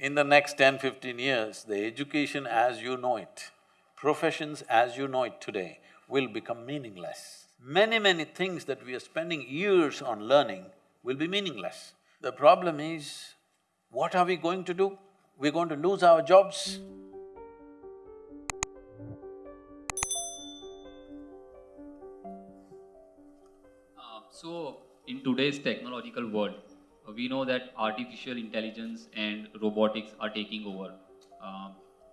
in the next 10, 15 years, the education as you know it, professions as you know it today will become meaningless. Many, many things that we are spending years on learning will be meaningless. The problem is, what are we going to do? We're going to lose our jobs. Uh, so, in today's technological world, we know that artificial intelligence and robotics are taking over. Uh,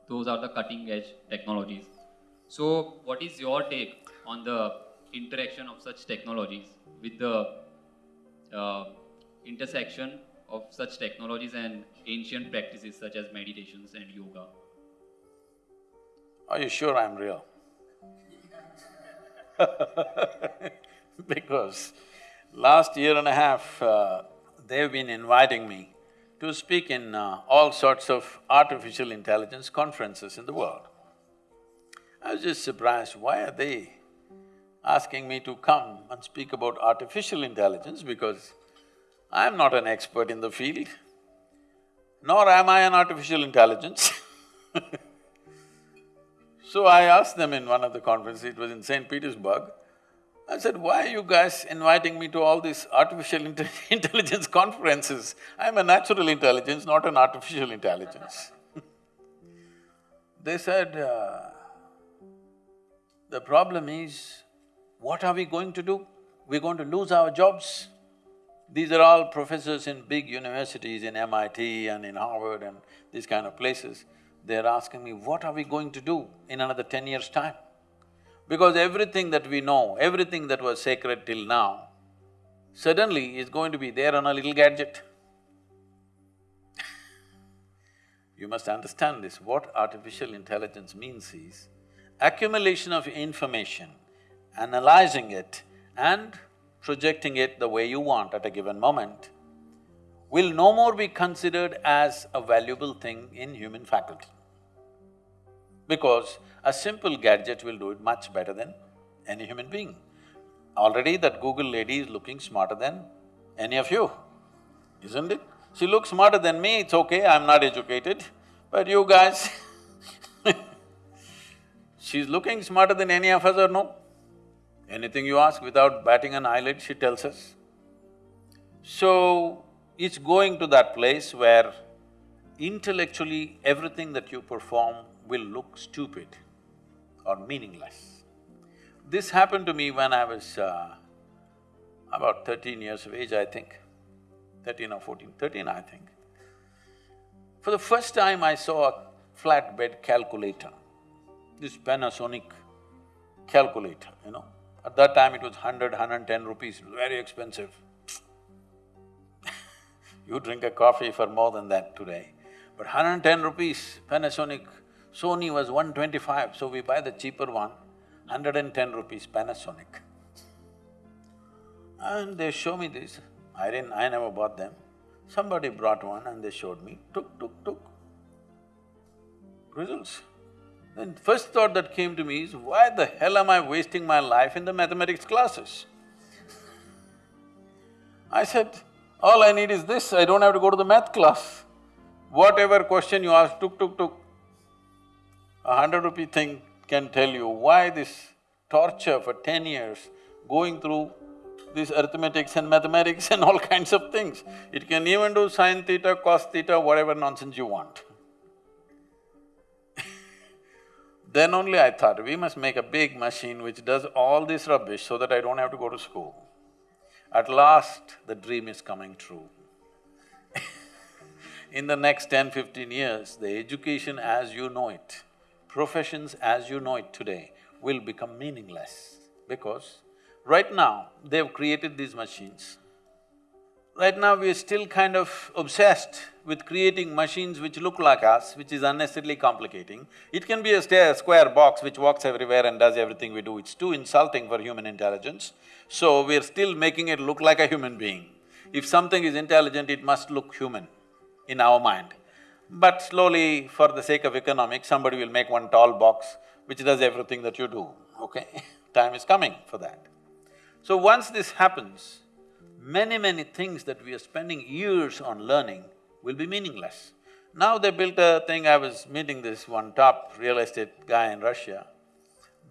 those are the cutting edge technologies. So, what is your take on the interaction of such technologies with the uh, intersection of such technologies and ancient practices such as meditations and yoga? Are you sure I'm real? because last year and a half, uh, they've been inviting me to speak in uh, all sorts of artificial intelligence conferences in the world. I was just surprised, why are they asking me to come and speak about artificial intelligence because I'm not an expert in the field, nor am I an artificial intelligence So I asked them in one of the conferences, it was in St. Petersburg, I said, why are you guys inviting me to all these artificial intelligence conferences? I'm a natural intelligence, not an artificial intelligence They said, uh, the problem is, what are we going to do? We're going to lose our jobs. These are all professors in big universities in MIT and in Harvard and these kind of places they're asking me, what are we going to do in another ten years' time? Because everything that we know, everything that was sacred till now, suddenly is going to be there on a little gadget. you must understand this, what artificial intelligence means is accumulation of information, analyzing it and projecting it the way you want at a given moment will no more be considered as a valuable thing in human faculty because a simple gadget will do it much better than any human being. Already that Google lady is looking smarter than any of you, isn't it? She looks smarter than me, it's okay, I'm not educated, but you guys she's looking smarter than any of us or no? Anything you ask without batting an eyelid, she tells us. So, it's going to that place where intellectually everything that you perform will look stupid or meaningless. This happened to me when I was uh, about thirteen years of age, I think, thirteen or fourteen, thirteen I think. For the first time I saw a flatbed calculator, this Panasonic calculator, you know. At that time it was hundred, hundred and ten rupees, it was very expensive. you drink a coffee for more than that today. But hundred and ten rupees, Panasonic Sony was 125, so we buy the cheaper one, 110 rupees Panasonic. And they show me this, I didn't… I never bought them. Somebody brought one and they showed me, took, took, took. Results. Then first thought that came to me is, why the hell am I wasting my life in the mathematics classes? I said, all I need is this, I don't have to go to the math class. Whatever question you ask, tuk, tuk, tuk, a hundred rupee thing can tell you why this torture for ten years going through this arithmetics and mathematics and all kinds of things. It can even do sine theta, cos theta, whatever nonsense you want. then only I thought, we must make a big machine which does all this rubbish so that I don't have to go to school. At last, the dream is coming true. In the next ten, fifteen years, the education as you know it professions as you know it today will become meaningless because right now they've created these machines. Right now we are still kind of obsessed with creating machines which look like us, which is unnecessarily complicating. It can be a square box which walks everywhere and does everything we do, it's too insulting for human intelligence. So we're still making it look like a human being. If something is intelligent, it must look human in our mind. But slowly, for the sake of economics, somebody will make one tall box which does everything that you do, okay? Time is coming for that. So once this happens, many, many things that we are spending years on learning will be meaningless. Now they built a thing, I was meeting this one top real estate guy in Russia.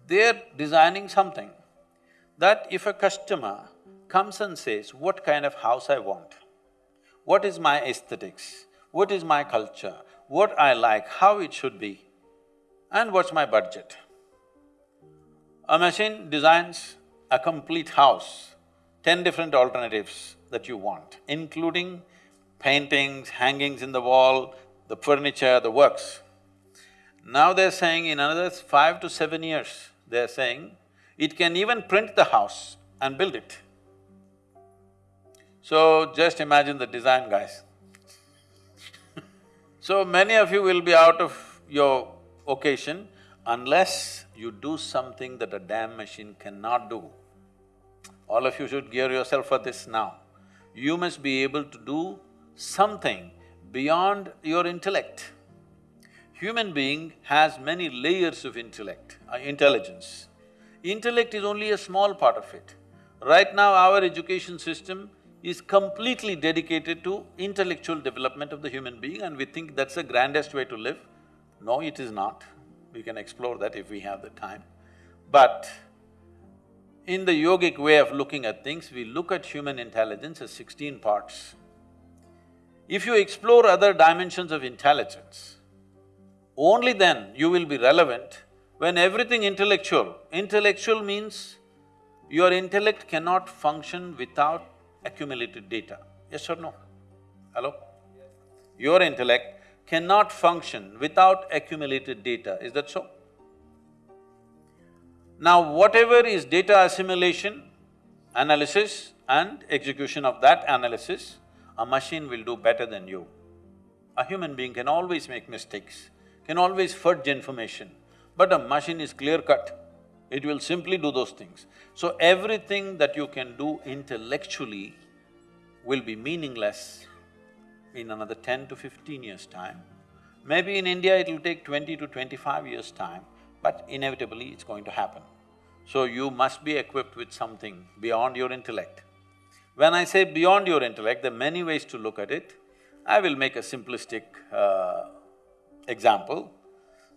They're designing something that if a customer comes and says, what kind of house I want, what is my aesthetics, what is my culture, what I like, how it should be, and what's my budget. A machine designs a complete house, ten different alternatives that you want, including paintings, hangings in the wall, the furniture, the works. Now they're saying in another five to seven years, they're saying it can even print the house and build it. So just imagine the design guys. So many of you will be out of your occasion unless you do something that a damn machine cannot do. All of you should gear yourself for this now. You must be able to do something beyond your intellect. Human being has many layers of intellect, uh, intelligence. Intellect is only a small part of it. Right now, our education system is completely dedicated to intellectual development of the human being and we think that's the grandest way to live. No, it is not. We can explore that if we have the time. But in the yogic way of looking at things, we look at human intelligence as sixteen parts. If you explore other dimensions of intelligence, only then you will be relevant when everything intellectual, intellectual means your intellect cannot function without accumulated data, yes or no? Hello? Your intellect cannot function without accumulated data, is that so? Now whatever is data assimilation, analysis and execution of that analysis, a machine will do better than you. A human being can always make mistakes, can always fudge information, but a machine is clear-cut. It will simply do those things. So everything that you can do intellectually will be meaningless in another ten to fifteen years' time. Maybe in India it will take twenty to twenty-five years' time, but inevitably it's going to happen. So you must be equipped with something beyond your intellect. When I say beyond your intellect, there are many ways to look at it. I will make a simplistic uh, example.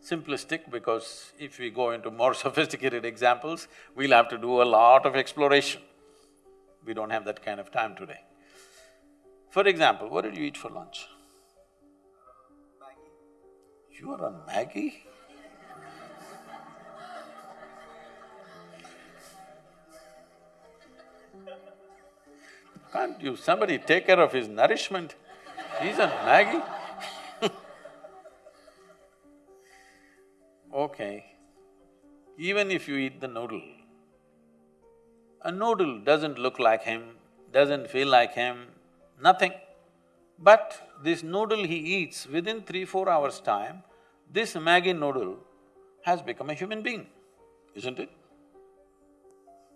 Simplistic because if we go into more sophisticated examples, we'll have to do a lot of exploration. We don't have that kind of time today. For example, what did you eat for lunch? Maggi. You are on Maggi? Can't you, somebody take care of his nourishment? He's on Maggi Okay, even if you eat the noodle, a noodle doesn't look like him, doesn't feel like him, nothing. But this noodle he eats, within three, four hours' time, this Maggi noodle has become a human being, isn't it?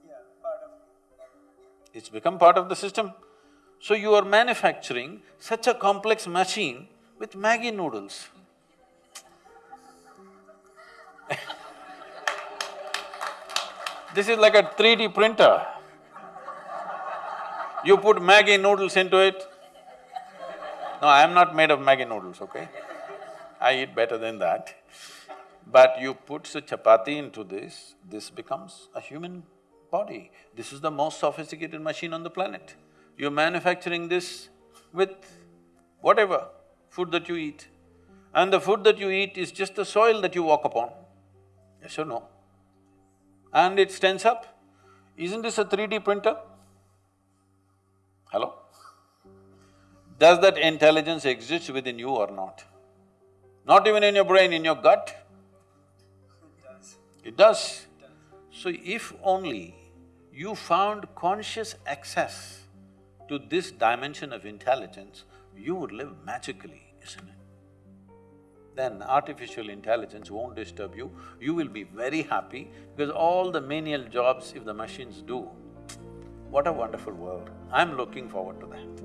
Yeah, part of. It's become part of the system. So you are manufacturing such a complex machine with Maggi noodles. This is like a 3D printer. You put Maggi noodles into it. No, I am not made of Maggi noodles, okay? I eat better than that. But you put the chapati into this, this becomes a human body. This is the most sophisticated machine on the planet. You're manufacturing this with whatever food that you eat. And the food that you eat is just the soil that you walk upon, yes or no? And it stands up. Isn't this a 3D printer? Hello? Does that intelligence exist within you or not? Not even in your brain, in your gut? It does. It does. So if only you found conscious access to this dimension of intelligence, you would live magically, isn't it? Then artificial intelligence won't disturb you, you will be very happy because all the menial jobs if the machines do, what a wonderful world. I'm looking forward to that.